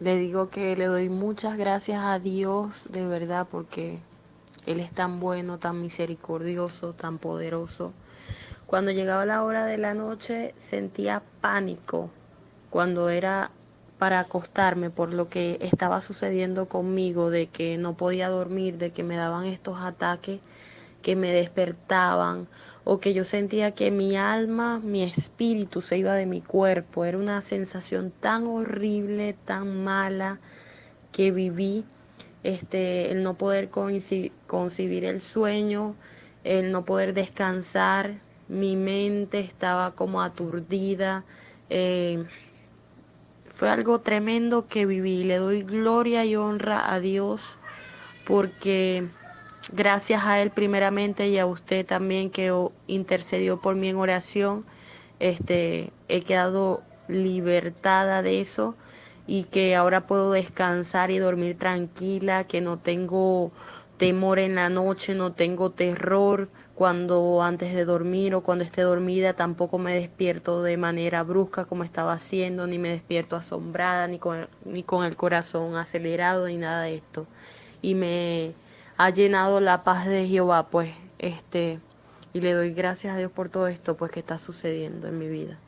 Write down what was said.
Le digo que le doy muchas gracias a Dios de verdad porque Él es tan bueno, tan misericordioso, tan poderoso. Cuando llegaba la hora de la noche sentía pánico cuando era para acostarme por lo que estaba sucediendo conmigo, de que no podía dormir, de que me daban estos ataques que me despertaban o que yo sentía que mi alma, mi espíritu se iba de mi cuerpo. Era una sensación tan horrible, tan mala que viví. Este, el no poder concebir el sueño, el no poder descansar, mi mente estaba como aturdida. Eh, fue algo tremendo que viví. Le doy gloria y honra a Dios porque Gracias a Él primeramente y a usted también que intercedió por mí en oración. Este, he quedado libertada de eso y que ahora puedo descansar y dormir tranquila, que no tengo temor en la noche, no tengo terror cuando antes de dormir o cuando esté dormida, tampoco me despierto de manera brusca como estaba haciendo, ni me despierto asombrada, ni con, ni con el corazón acelerado, ni nada de esto. Y me ha llenado la paz de Jehová, pues, este, y le doy gracias a Dios por todo esto, pues, que está sucediendo en mi vida.